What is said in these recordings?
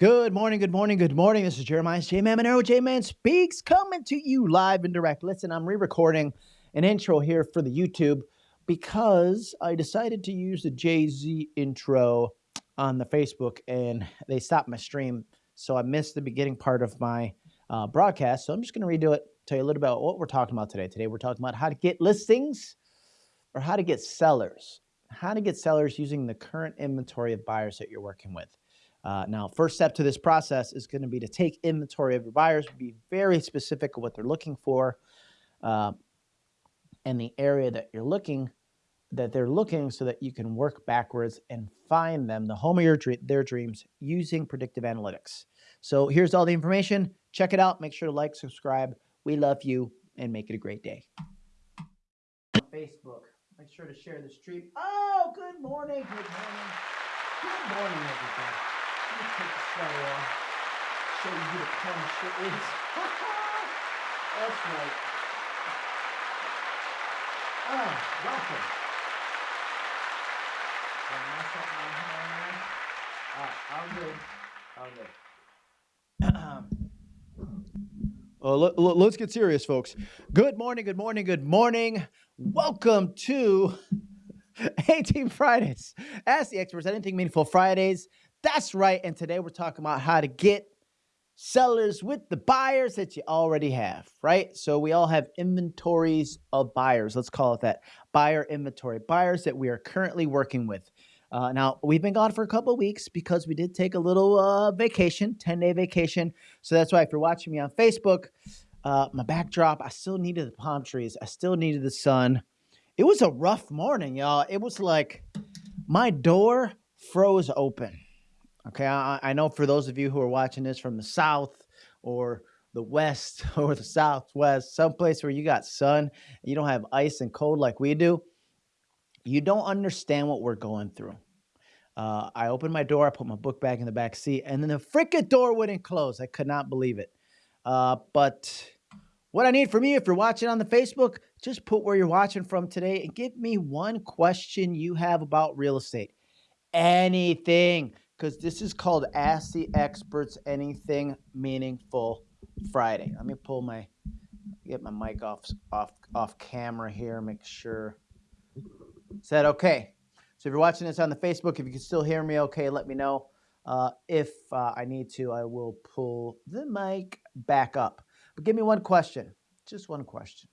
Good morning, good morning, good morning. This is Jeremias J Man Maneiro, J Man Speaks, coming to you live and direct. Listen, I'm re recording an intro here for the YouTube because I decided to use the Jay Z intro on the Facebook and they stopped my stream. So I missed the beginning part of my uh, broadcast. So I'm just going to redo it, tell you a little about what we're talking about today. Today, we're talking about how to get listings or how to get sellers, how to get sellers using the current inventory of buyers that you're working with. Uh, now, first step to this process is going to be to take inventory of your buyers, be very specific of what they're looking for, uh, and the area that you're looking that they're looking, so that you can work backwards and find them the home of your their dreams using predictive analytics. So here's all the information. Check it out. Make sure to like, subscribe. We love you, and make it a great day. Facebook. Make sure to share the stream. Oh, good morning. Good morning. Good morning, everybody sweater off. Show you who the punch is. That's right. Oh, welcome. I'm good. I'm good. Uh, let, let's get serious, folks. Good morning, good morning, good morning. Welcome to 18 Fridays. Ask the experts anything meaningful Fridays. That's right. And today we're talking about how to get sellers with the buyers that you already have, right? So we all have inventories of buyers. Let's call it that buyer inventory, buyers that we are currently working with. Uh, now, we've been gone for a couple weeks because we did take a little uh, vacation, 10 day vacation. So that's why if you're watching me on Facebook, uh, my backdrop, I still needed the palm trees. I still needed the sun. It was a rough morning, y'all. It was like my door froze open Okay, I, I know for those of you who are watching this from the south or the west or the southwest, someplace where you got sun, you don't have ice and cold like we do, you don't understand what we're going through. Uh, I opened my door, I put my book bag in the back seat, and then the freaking door wouldn't close. I could not believe it. Uh, but what I need from you, if you're watching on the Facebook, just put where you're watching from today and give me one question you have about real estate. Anything because this is called Ask the Experts Anything Meaningful Friday. Let me pull my get my mic off off off camera here. Make sure. Is that okay? So if you're watching this on the Facebook, if you can still hear me, okay, let me know. Uh, if uh, I need to, I will pull the mic back up. But give me one question, just one question.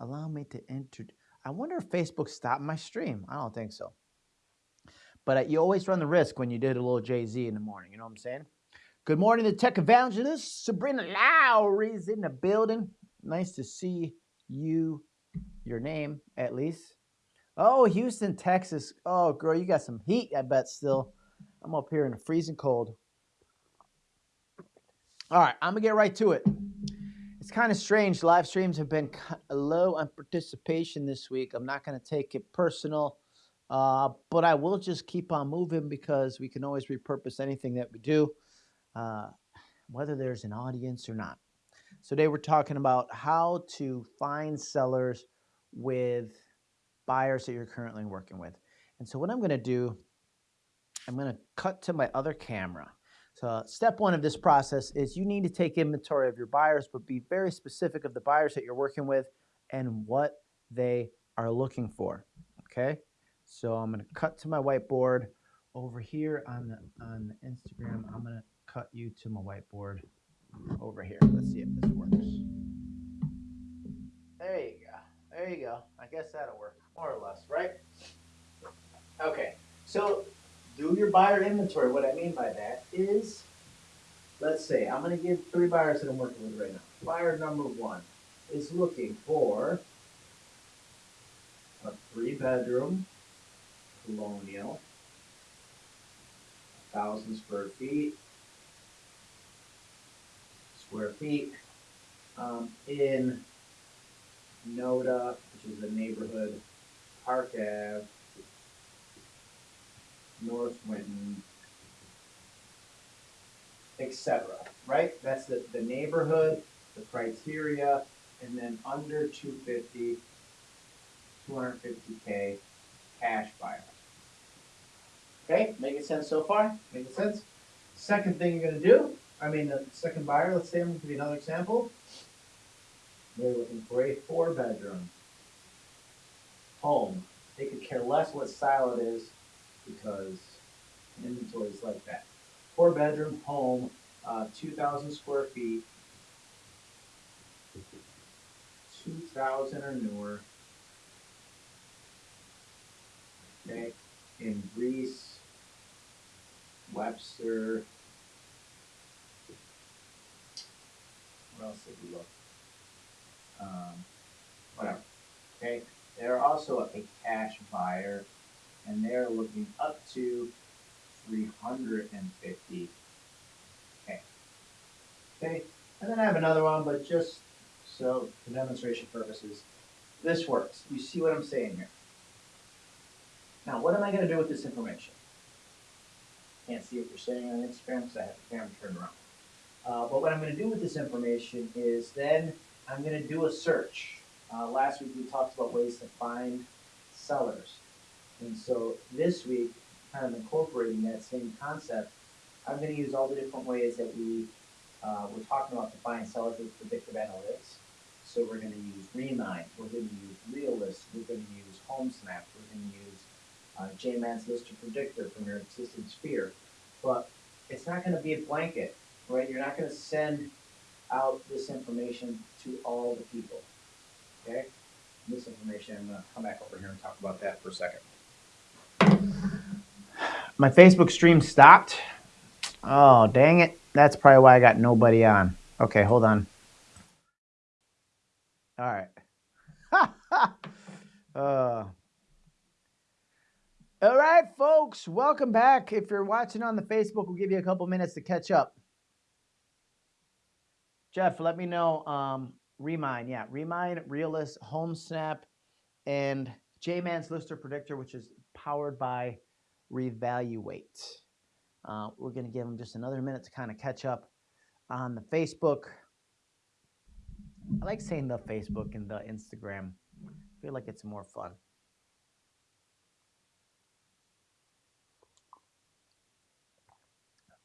Allow me to enter. I wonder if Facebook stopped my stream. I don't think so. But uh, you always run the risk when you did a little Jay Z in the morning. You know what I'm saying? Good morning, the tech evangelist. Sabrina Lowry's in the building. Nice to see you, your name at least. Oh, Houston, Texas. Oh, girl, you got some heat, I bet still. I'm up here in the freezing cold. All right, I'm going to get right to it. It's kind of strange. Live streams have been low on participation this week. I'm not going to take it personal. Uh, but I will just keep on moving because we can always repurpose anything that we do, uh, whether there's an audience or not. So today we're talking about how to find sellers with buyers that you're currently working with. And so what I'm going to do, I'm going to cut to my other camera. So step one of this process is you need to take inventory of your buyers, but be very specific of the buyers that you're working with and what they are looking for. Okay. So I'm going to cut to my whiteboard over here on the on the Instagram. I'm to cut you to my whiteboard over here. Let's see if this works. There you go. There you go. I guess that'll work more or less, right? Okay. So do your buyer inventory. What I mean by that is, let's say I'm going to give three buyers that I'm working with right now. Buyer number one is looking for a three bedroom colonial, thousand square feet, square feet, um, in NOTA, which is the neighborhood, Park Ave, North Winton, etc. Right? That's the, the neighborhood, the criteria, and then under 250, 250K cash buyer. Okay, making sense so far? Making sense? Second thing you're gonna do, I mean, the second buyer, let's say, I'm gonna give you another example. They're looking for a four bedroom home. They could care less what style it is because inventory is like that. Four bedroom home, uh, two thousand square feet. Two thousand or newer. Okay, in Greece, Webster. What else did we look? Um, whatever. Okay, they're also a cash buyer, and they're looking up to three hundred and fifty. Okay. Okay, and then I have another one, but just so for demonstration purposes, this works. You see what I'm saying here? Now, what am I gonna do with this information? Can't see what you're saying on Instagram because I have the camera turned around. Uh, but what I'm gonna do with this information is then I'm gonna do a search. Uh, last week we talked about ways to find sellers. And so this week, kind of incorporating that same concept, I'm gonna use all the different ways that we, uh, we're talking about to find sellers with predictive analytics. So we're gonna use Remine, we're gonna use Realist, we're gonna use HomeSnap, we're gonna use uh, JMan's Lister Predictor from your existing sphere. But it's not gonna be a blanket, right? You're not gonna send out this information to all the people, okay? This information, I'm gonna come back over here and talk about that for a second. My Facebook stream stopped. Oh, dang it. That's probably why I got nobody on. Okay, hold on. All right. uh, all right, folks, welcome back. If you're watching on the Facebook, we'll give you a couple minutes to catch up. Jeff, let me know. Um, Remine, yeah, Remine, Realist, HomeSnap, and J-Man's Lister Predictor, which is powered by Revaluate. Uh, we're going to give them just another minute to kind of catch up on the Facebook. I like saying the Facebook and the Instagram. I feel like it's more fun.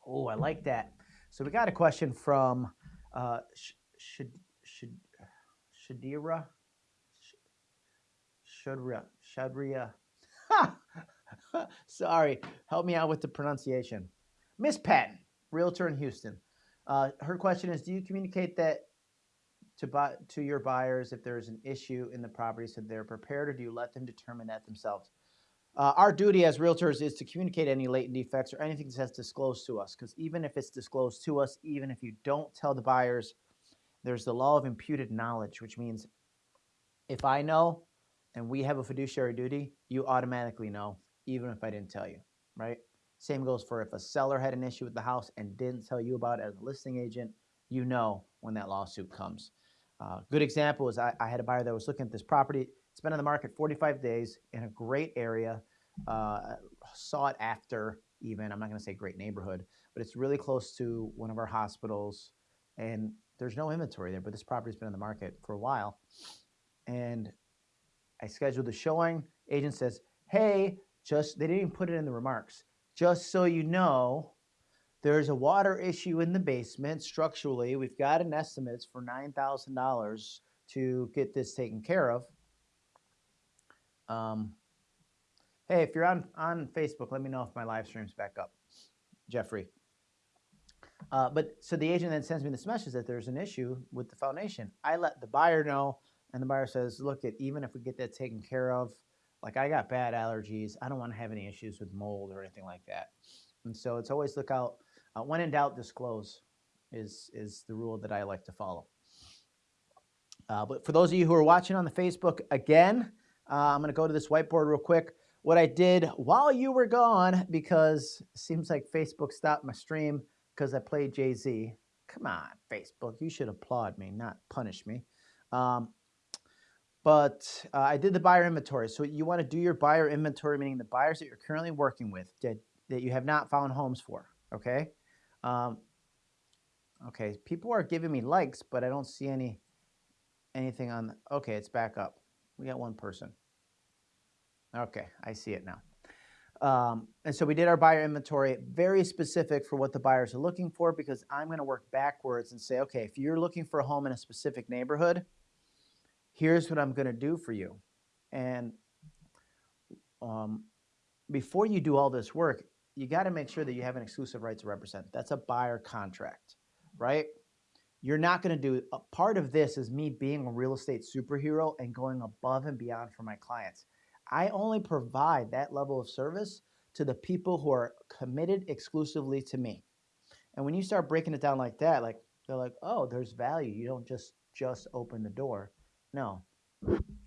Oh, I like that. So we got a question from uh, should should Shadira Shadria Shadria. Sorry, help me out with the pronunciation. Miss Patton, realtor in Houston. Uh, her question is: Do you communicate that to buy to your buyers if there is an issue in the property so they're prepared, or do you let them determine that themselves? Uh, our duty as realtors is to communicate any latent defects or anything that's disclosed to us. Because even if it's disclosed to us, even if you don't tell the buyers, there's the law of imputed knowledge, which means if I know and we have a fiduciary duty, you automatically know, even if I didn't tell you, right? Same goes for if a seller had an issue with the house and didn't tell you about it as a listing agent, you know when that lawsuit comes. Uh, good example is I, I had a buyer that was looking at this property it's been on the market 45 days in a great area, uh, sought after even. I'm not going to say great neighborhood, but it's really close to one of our hospitals. And there's no inventory there, but this property's been on the market for a while. And I scheduled the showing. Agent says, hey, just, they didn't even put it in the remarks. Just so you know, there's a water issue in the basement structurally. We've got an estimate for $9,000 to get this taken care of. Um, hey, if you're on, on Facebook, let me know if my live stream's back up. Jeffrey. Uh, but so the agent then sends me this message that there's an issue with the foundation. I let the buyer know, and the buyer says, look, at even if we get that taken care of, like I got bad allergies, I don't want to have any issues with mold or anything like that. And so it's always look out. Uh, when in doubt, disclose is is the rule that I like to follow. Uh, but for those of you who are watching on the Facebook, again, uh, I'm going to go to this whiteboard real quick. What I did while you were gone, because it seems like Facebook stopped my stream because I played Jay-Z. Come on, Facebook. You should applaud me, not punish me. Um, but uh, I did the buyer inventory. So you want to do your buyer inventory, meaning the buyers that you're currently working with that, that you have not found homes for, okay? Um, okay, people are giving me likes, but I don't see any anything on, the, okay, it's back up. We got one person. Okay, I see it now. Um, and so we did our buyer inventory, very specific for what the buyers are looking for, because I'm going to work backwards and say, okay, if you're looking for a home in a specific neighborhood, here's what I'm going to do for you. And um, before you do all this work, you got to make sure that you have an exclusive right to represent. That's a buyer contract, right? You're not going to do a part of this is me being a real estate superhero and going above and beyond for my clients. I only provide that level of service to the people who are committed exclusively to me. And when you start breaking it down like that, like they're like, "Oh, there's value. You don't just just open the door." No.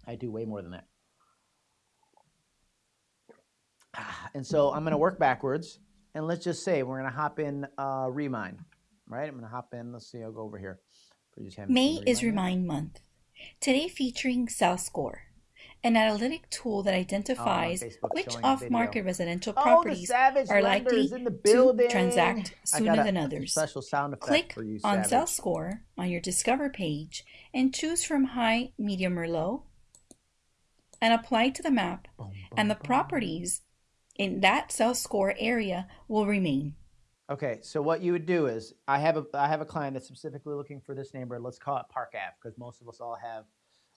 I do way more than that. And so I'm going to work backwards. And let's just say we're going to hop in uh, Remine, right? I'm going to hop in. Let's see. I'll go over here. May is Remine month. Today featuring SalScore, an analytic tool that oh, identifies oh, which off-market residential oh, properties are likely to transact sooner than others. Special sound Click you, on SalScore on your Discover page and choose from high, medium, or low, and apply to the map, boom, boom, and the boom. properties in that SalScore area will remain. Okay, so what you would do is I have a I have a client that's specifically looking for this neighborhood. Let's call it Park Ave because most of us all have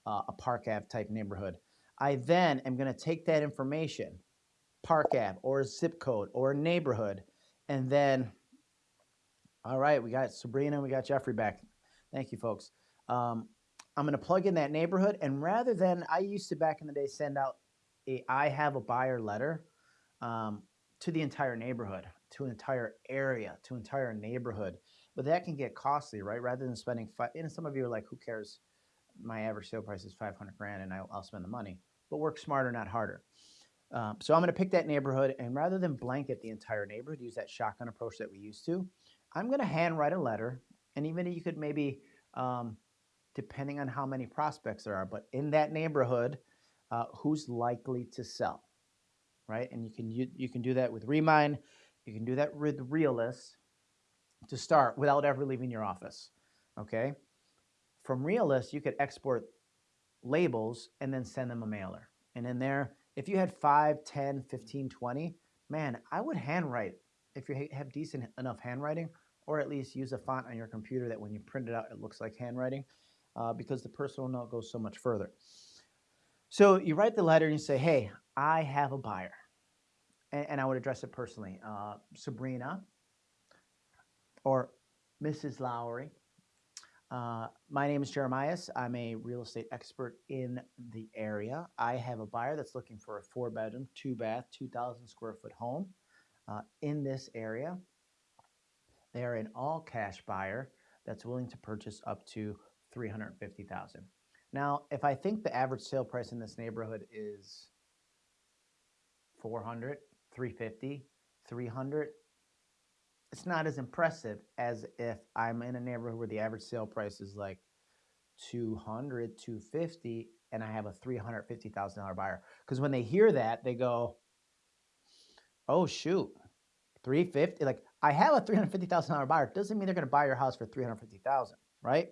uh, a Park Ave type neighborhood. I then am going to take that information, Park Ave or zip code or neighborhood, and then, all right, we got Sabrina, we got Jeffrey back. Thank you, folks. Um, I'm going to plug in that neighborhood, and rather than I used to back in the day send out a I have a buyer letter um, to the entire neighborhood, to an entire area, to an entire neighborhood. But that can get costly, right? Rather than spending five, and some of you are like, who cares? My average sale price is 500 grand and I'll, I'll spend the money. But work smarter, not harder. Um, so I'm going to pick that neighborhood, and rather than blanket the entire neighborhood, use that shotgun approach that we used to. I'm going to handwrite a letter, and even you could maybe, um, depending on how many prospects there are, but in that neighborhood, uh, who's likely to sell right? And you can you, you can do that with Remine. You can do that with Realist to start without ever leaving your office, okay? From Realist, you could export labels and then send them a mailer. And in there, if you had 5, 10, 15, 20, man, I would handwrite if you have decent enough handwriting or at least use a font on your computer that when you print it out, it looks like handwriting uh, because the personal note goes so much further. So you write the letter and you say, hey, I have a buyer. And, and I would address it personally. Uh, Sabrina or Mrs. Lowry. Uh, my name is Jeremias. I'm a real estate expert in the area. I have a buyer that's looking for a four bedroom, two bath, 2,000 square foot home uh, in this area. They are an all cash buyer that's willing to purchase up to 350,000. Now, if I think the average sale price in this neighborhood is 400, 350, 300, it's not as impressive as if I'm in a neighborhood where the average sale price is like 200, 250, and I have a $350,000 buyer. Because when they hear that, they go, oh, shoot, 350 like I have a $350,000 buyer. Doesn't mean they're going to buy your house for 350,000, right?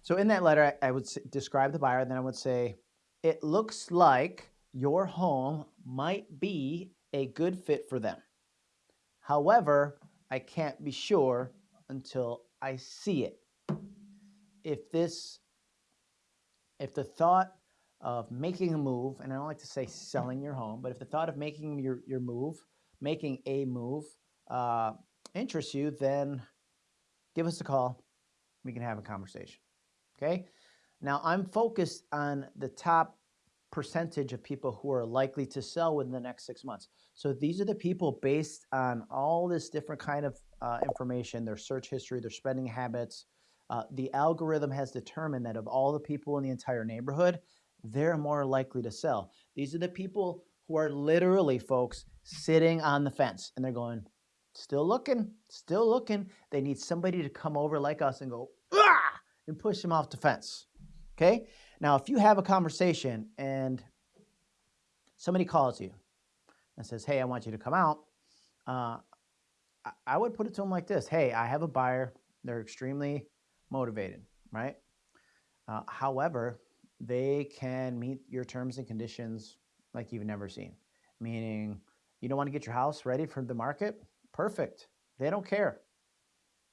So in that letter, I, I would describe the buyer, and then I would say, it looks like your home might be a good fit for them. However, I can't be sure until I see it. If this, if the thought of making a move, and I don't like to say selling your home, but if the thought of making your, your move, making a move, uh, interests you, then give us a call. We can have a conversation. Okay. Now I'm focused on the top percentage of people who are likely to sell within the next six months. So these are the people based on all this different kind of uh, information, their search history, their spending habits. Uh, the algorithm has determined that of all the people in the entire neighborhood, they're more likely to sell. These are the people who are literally, folks, sitting on the fence and they're going, still looking, still looking. They need somebody to come over like us and go, ah, and push them off the fence. Okay? Now, if you have a conversation and somebody calls you and says, hey, I want you to come out, uh, I would put it to them like this Hey, I have a buyer. They're extremely motivated, right? Uh, however, they can meet your terms and conditions like you've never seen, meaning You don't want to get your house ready for the market? Perfect. They don't care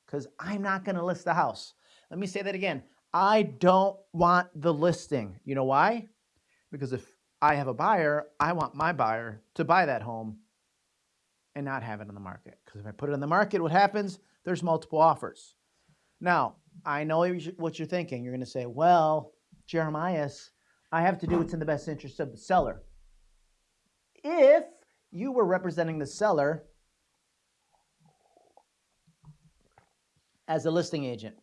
because I'm not going to list the house. Let me say that again. I don't want the listing. You know why? Because if I have a buyer, I want my buyer to buy that home and not have it on the market. Because if I put it on the market, what happens? There's multiple offers. Now, I know what you're thinking. You're going to say, well, Jeremias, I have to do what's in the best interest of the seller. If you were representing the seller as a listing agent,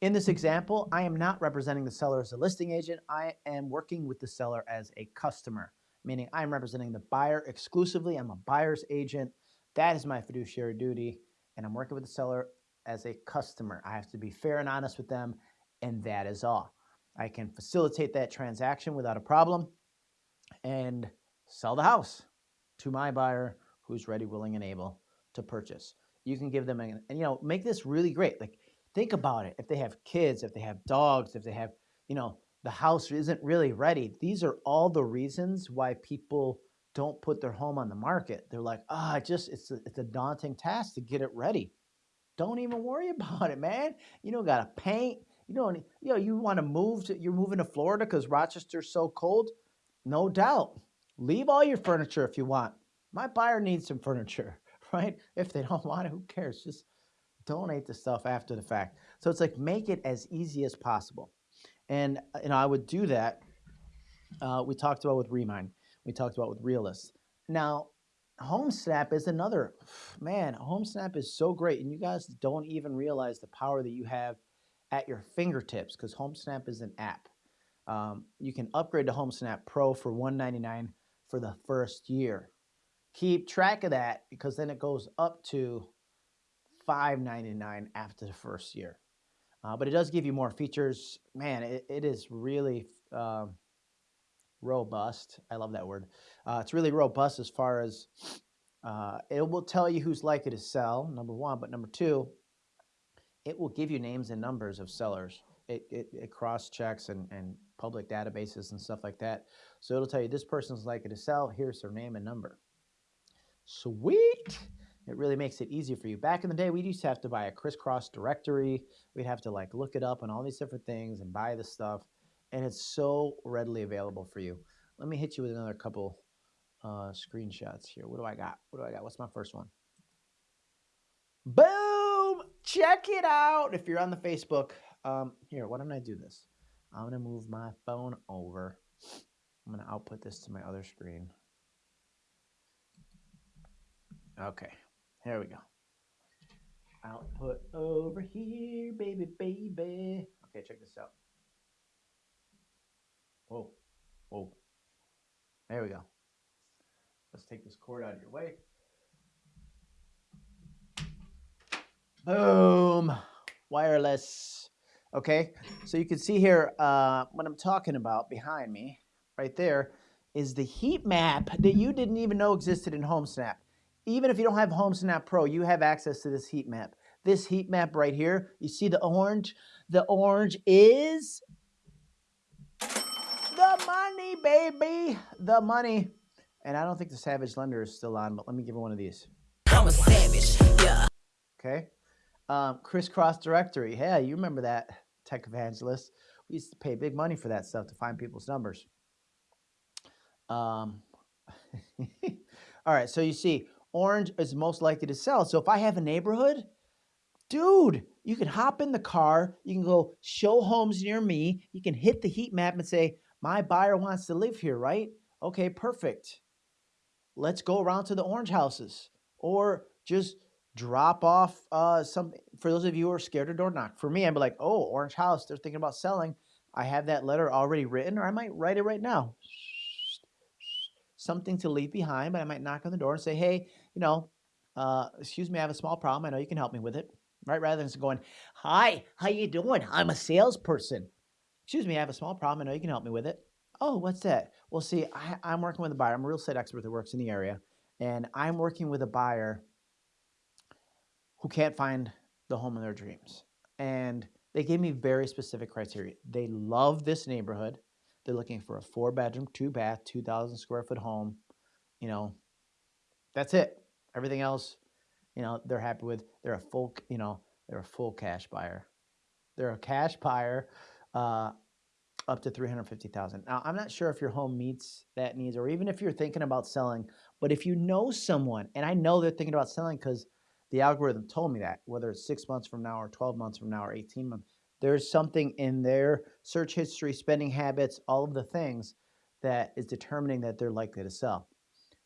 in this mm-hmm. example, I am not representing the seller as a listing agent. I am working with the seller as a customer, meaning I'm representing the buyer exclusively. I'm a buyer's agent. That is my fiduciary duty. And I'm working with the seller as a customer. I have to be fair and honest with them, and that is all. I can facilitate that transaction without a problem and sell the house to my buyer who's ready, willing, and able to purchase. You can give them, an, and you know, make this really great. Like think about it. If they have kids, if they have dogs, if they have, you know, the house isn't really ready. These are all the reasons why people don't put their home on the market. They're like, ah, oh, just it's a, it's a daunting task to get it ready. Don't even worry about it, man. You don't got to paint. You don't. You know, you want to move to. You're moving to Florida because Rochester's so cold. No doubt. Leave all your furniture if you want. My buyer needs some furniture, right? If they don't want it, who cares? Just donate the stuff after the fact. So it's like make it as easy as possible. And uh, you know, I would do that. Uh, we talked about with Remine. We talked about with Realist. Now, HomeSnap is another man. HomeSnap is so great, and you guys don't even realize the power that you have at your fingertips because HomeSnap is an app. Um, you can upgrade to HomeSnap Pro for 199 for the first year. Keep track of that because then it goes up to $5.99 after the first year. Uh, but it does give you more features. Man, it, it is really uh, robust. I love that word. Uh, it's really robust as far as uh, it will tell you who's likely to sell, number one. But number two, it will give you names and numbers of sellers. It, it, it cross checks and, and public databases and stuff like that. So it'll tell you this person's likely to sell. Here's their name and number. Sweet. It really makes it easier for you. Back in the day, we used to have to buy a crisscross directory. We'd have to like look it up and all these different things and buy the stuff. And it's so readily available for you. Let me hit you with another couple uh, screenshots here. What do I got? What do I got? What's my first one? Boom! Check it out. If you're on the Facebook, um, here, why don't I do this? I'm going to move my phone over. I'm going to output this to my other screen. Okay, here we go. Output over here, baby, baby. Okay, check this out. Whoa, whoa. There we go. Let's take this cord out of your way. Boom. Wireless. Okay, so you can see here uh, what I'm talking about behind me, right there, is the heat map that you didn't even know existed in HomeSnap even if you don't have HomeSnap Pro, you have access to this heat map. This heat map right here, you see the orange? The orange is the money, baby. The money. And I don't think the Savage Lender is still on, but let me give her one of these. I'm a savage, yeah. Okay. Um, crisscross directory. Hey, you remember that, tech evangelist. We used to pay big money for that stuff to find people's numbers. Um, all right, so you see, orange is most likely to sell. So if I have a neighborhood, dude, you can hop in the car, you can go show homes near me, you can hit the heat map and say, my buyer wants to live here, right? Okay, perfect. Let's go around to the orange houses or just drop off uh, some, for those of you who are scared to door knock. For me, I'd be like, oh, orange house, they're thinking about selling. I have that letter already written or I might write it right now something to leave behind, but I might knock on the door and say, hey, you know, uh, excuse me, I have a small problem. I know you can help me with it, right? Rather than going, hi, how you doing? I'm a salesperson. Excuse me, I have a small problem. I know you can help me with it. Oh, what's that? Well, see, I, am working with a buyer. I'm a real estate expert that works in the area, and I'm working with a buyer who can't find the home of their dreams. And they gave me very specific criteria. They love this neighborhood. They're looking for a four bedroom, two bath, 2,000 square foot home. You know, That's it. Everything else, you know, they're happy with. They're a full, you know, they're a full cash buyer. They're a cash buyer uh, up to 350,000. Now, I'm not sure if your home meets that needs or even if you're thinking about selling, but if you know someone, and I know they're thinking about selling because the algorithm told me that, whether it's six months from now or 12 months from now or 18 months, there's something in their search history, spending habits, all of the things that is determining that they're likely to sell.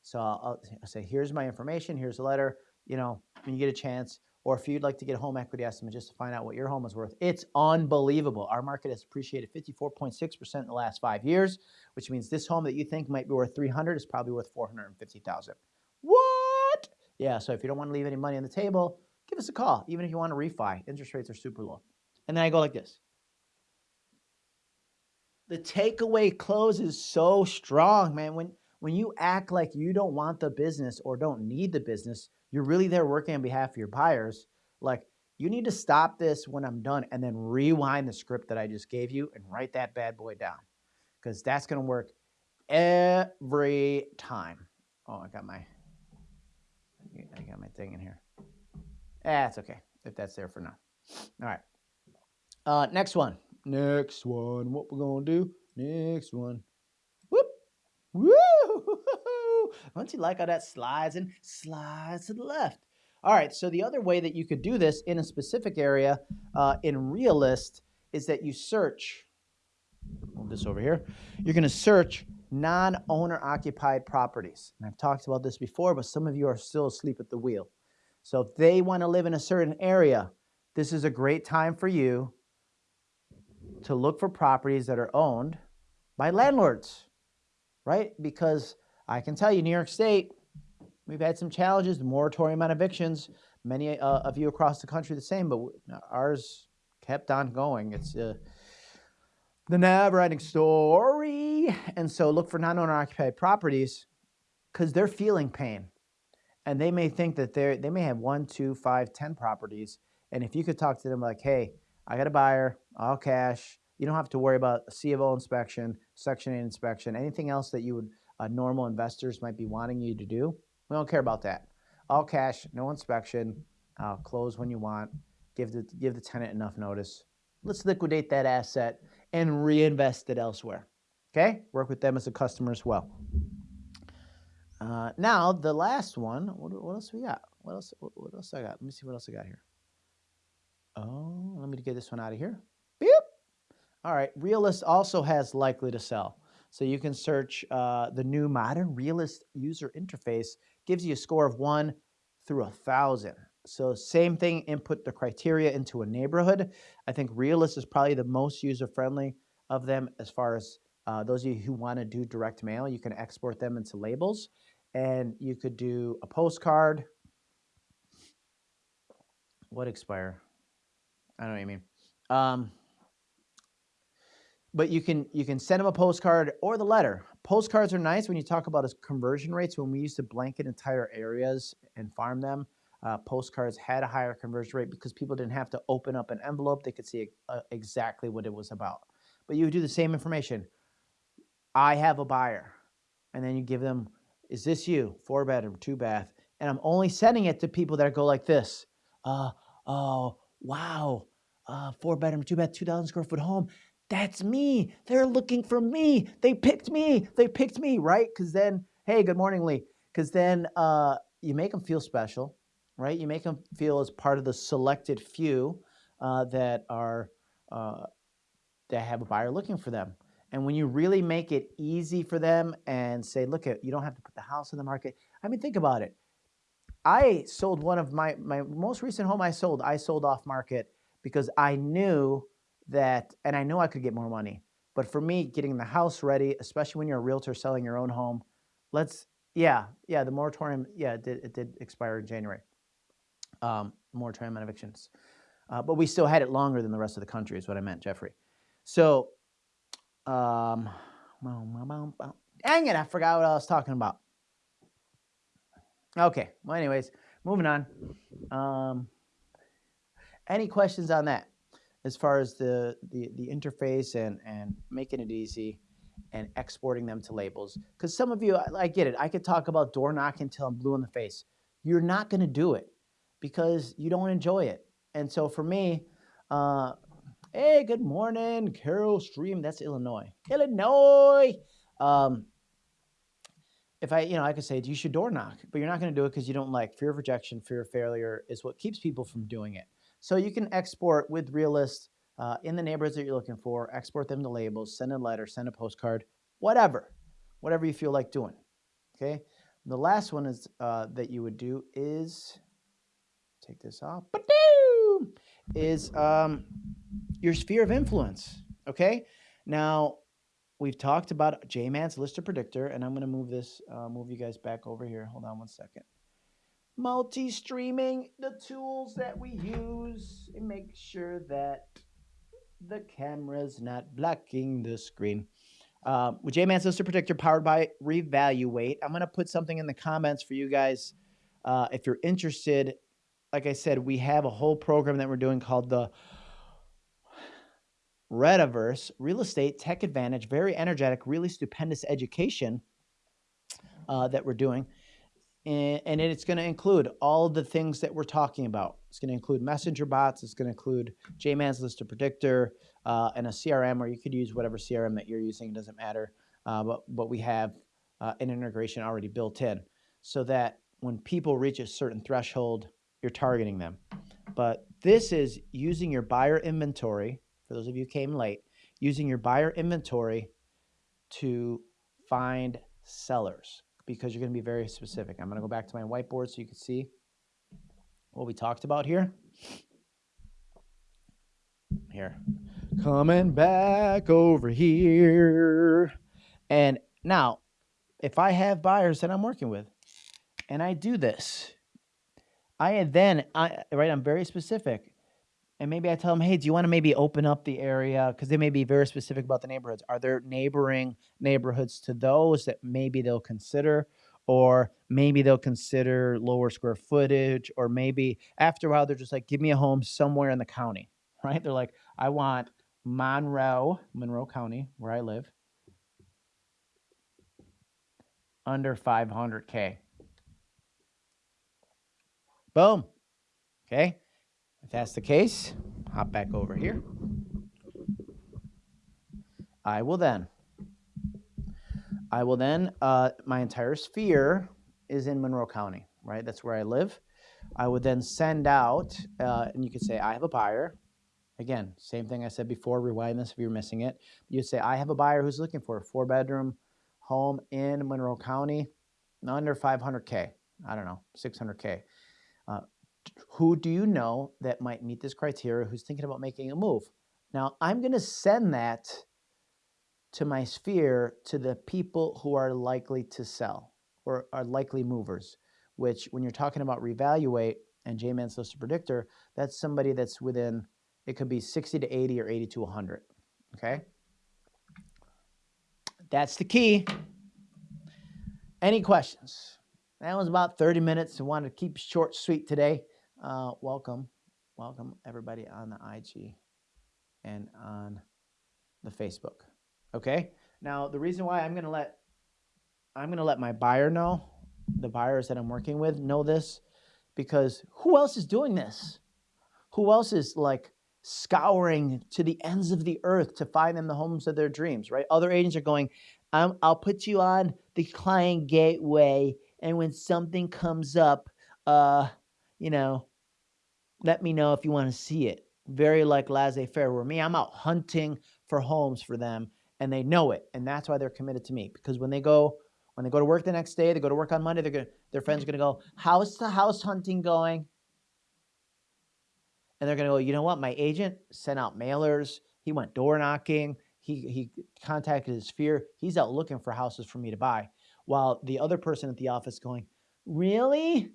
So I'll, I'll say, here's my information, here's a letter, you know, when you get a chance, or if you'd like to get a home equity estimate just to find out what your home is worth, it's unbelievable. Our market has appreciated 54.6% in the last five years, which means this home that you think might be worth 300 is probably worth 450,000. What? Yeah, so if you don't want to leave any money on the table, give us a call, even if you want to refi. Interest rates are super low. And then I go like this. The takeaway close is so strong, man. When when you act like you don't want the business or don't need the business, you're really there working on behalf of your buyers. Like you need to stop this when I'm done and then rewind the script that I just gave you and write that bad boy down. Because that's gonna work every time. Oh, I got my I got my thing in here. Ah, that's okay if that's there for now. All right. Uh, next one. Next one. What we're gonna do? Next one. Whoop. Woo! Don't you like how that slides and slides to the left? All right. So the other way that you could do this in a specific area uh, in Realist is that you search. Move this over here. You're going to search non-owner occupied properties. And I've talked about this before, but some of you are still asleep at the wheel. So if they want to live in a certain area, this is a great time for you to look for properties that are owned by landlords, right? Because I can tell you, New York State, we've had some challenges, moratorium on evictions. Many uh, of you across the country the same, but ours kept on going. It's uh, the never-ending story. And so look for non-owner occupied properties because they're feeling pain. And they may think that they're, they may have one, two, five, ten properties. And if you could talk to them like, hey, I got a buyer, all cash. You don't have to worry about C of O inspection, Section 8 inspection, anything else that you would uh, normal investors might be wanting you to do. We don't care about that. All cash, no inspection, uh, close when you want, give the, give the tenant enough notice. Let's liquidate that asset and reinvest it elsewhere. Okay? Work with them as a customer as well. Uh, now, the last one, what, what else we got? What else, what, what else I got? Let me see what else I got here. Oh, let me get this one out of here. Beep. All right, Realist also has likely to sell. So you can search uh, the new modern Realist user interface, gives you a score of one through a thousand. So same thing, input the criteria into a neighborhood. I think Realist is probably the most user-friendly of them as far as uh, those of you who want to do direct mail, you can export them into labels. And you could do a postcard. What expire? I don't know what you mean. Um, but you can you can send them a postcard or the letter. Postcards are nice when you talk about conversion rates. When we used to blanket entire areas and farm them, uh, postcards had a higher conversion rate because people didn't have to open up an envelope. They could see uh, exactly what it was about. But you do the same information. I have a buyer. And then you give them, is this you? Four bedroom, two bath. And I'm only sending it to people that go like this. Uh, oh, wow, uh, four bedroom, two bath, 2,000 square foot home. That's me. They're looking for me. They picked me. They picked me, right? Because then, hey, good morning, Lee. Because then uh, you make them feel special, right? You make them feel as part of the selected few uh, that are uh, that have a buyer looking for them. And when you really make it easy for them and say, look, at you don't have to put the house on the market. I mean, think about it. I sold one of my, my most recent home I sold, I sold off market because I knew that, and I knew I could get more money. But for me, getting the house ready, especially when you're a realtor selling your own home, let's, yeah, yeah, the moratorium, yeah, it did, it did expire in January. Um, moratorium on evictions. Uh, but we still had it longer than the rest of the country is what I meant, Jeffrey. So, um, dang it, I forgot what I was talking about. Okay. Well, anyways, moving on. Um, any questions on that as far as the, the, the interface and, and making it easy? and exporting them to labels. Because some of you, I, I get it. I could talk about door knocking until I'm blue in the face. You're not going to do it because you don't enjoy it. And so for me, uh, hey, good morning, Carol Stream. That's Illinois. Illinois. Um, if I, you know, I could say you should door knock, but you're not going to do it because you don't like fear of rejection, fear of failure is what keeps people from doing it. So you can export with Realist uh, in the neighborhoods that you're looking for, export them to labels, send a letter, send a postcard, whatever, whatever you feel like doing. Okay. The last one is uh, that you would do is take this off. Is um, your sphere of influence. Okay. Now we've talked about JMan's Lister Predictor, and I'm going to move this, uh, move you guys back over here. Hold on one second. Multi-streaming, the tools that we use, and make sure that the camera's not blocking the screen. Uh, with JMan's Lister Predictor powered by Revaluate. I'm going to put something in the comments for you guys uh, if you're interested. Like I said, we have a whole program that we're doing called the Rediverse, Real Estate Tech Advantage, very energetic, really stupendous education uh, that we're doing. And, it's going to include all the things that we're talking about. It's going to include messenger bots. It's going to include JMan's list of Predictor uh, and a CRM, or you could use whatever CRM that you're using. It doesn't matter. Uh, but, but we have uh, an integration already built in so that when people reach a certain threshold, you're targeting them. But this is using your buyer inventory for those of you came late, using your buyer inventory to find sellers because you're going to be very specific. I'm going to go back to my whiteboard so you can see what we talked about here. Here. Coming back over here. And now, if I have buyers that I'm working with and I do this, I then, I, right, I'm very specific and maybe I tell them, hey, do you want to maybe open up the area? Because they may be very specific about the neighborhoods. Are there neighboring neighborhoods to those that maybe they'll consider? Or maybe they'll consider lower square footage, or maybe after a while they're just like, give me a home somewhere in the county, right? They're like, I want Monroe, Monroe County, where I live, under 500K. Boom. Okay. If that's the case, hop back over here. I will then, I will then, uh, my entire sphere is in Monroe County, right? That's where I live. I would then send out, uh, and you could say, I have a buyer. Again, same thing I said before, rewind this if you're missing it. You'd say, I have a buyer who's looking for a four bedroom home in Monroe County, under 500K. I don't know, 600K. Who do you know that might meet this criteria who's thinking about making a move? Now, I'm going to send that to my sphere to the people who are likely to sell or are likely movers, which when you're talking about revaluate and JMan's Lister Predictor, that's somebody that's within, it could be 60 to 80 or 80 to 100, okay? That's the key. Any questions? That was about 30 minutes. I wanted to keep short, sweet today. Uh, welcome, welcome everybody on the IG and on the Facebook. Okay. Now the reason why I'm gonna let I'm gonna let my buyer know, the buyers that I'm working with know this, because who else is doing this? Who else is like scouring to the ends of the earth to find them the homes of their dreams, right? Other agents are going, I'll put you on the client gateway, and when something comes up, uh, you know, let me know if you want to see it. Very like laissez faire. Where me, I'm out hunting for homes for them, and they know it, and that's why they're committed to me. Because when they go, when they go to work the next day, they go to work on Monday. They're gonna, their friends are gonna go, "How's the house hunting going?" And they're gonna go, "You know what? My agent sent out mailers. He went door knocking. He he contacted his sphere. He's out looking for houses for me to buy." While the other person at the office going, "Really?"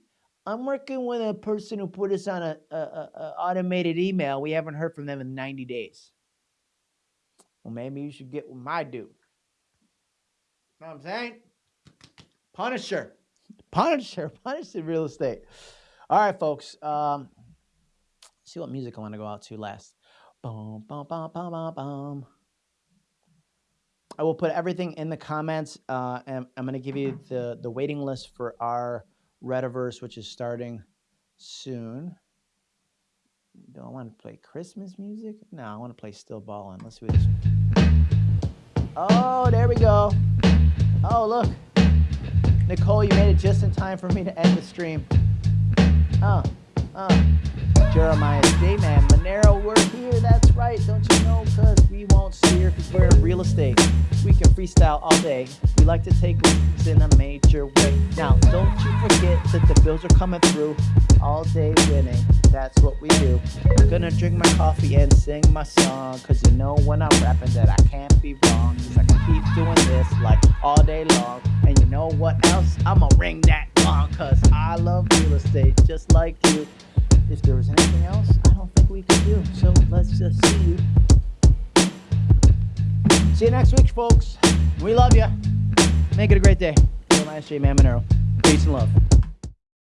I'm working with a person who put us on a, a, a, automated email. We haven't heard from them in 90 days. Well, maybe you should get with my dude. Know what I'm saying? Punisher. Punisher. Punisher real estate. All right, folks. Um, see what music I want to go out to last. Boom, boom, boom, boom, boom, boom. I will put everything in the comments, uh, and I'm going to give you the the waiting list for our Rediverse, which is starting soon. Do I want to play Christmas music? No, I want to play Still Ballin'. Let's do this. Oh, there we go. Oh, look. Nicole, you made it just in time for me to end the stream. Oh, oh. Jeremias J-Man, Maneiro, we're here. That's right. Don't you know? Because we won't steer because we're in real estate. We can freestyle all day. We like to take risks in a major way. Now, don't you forget that the bills are coming through. All day winning. That's what we do. I'm gonna drink my coffee and sing my song. Cause you know when I'm rapping that I can't be wrong. Cause I can keep doing this like all day long. And you know what else? I'ma ring that gong. Cause I love real estate just like you. If there was anything else, I don't think we could do. So let's just see you. See you next week, folks. We love you. Make it a great day. I'm SJ Man Maneiro. Peace and love.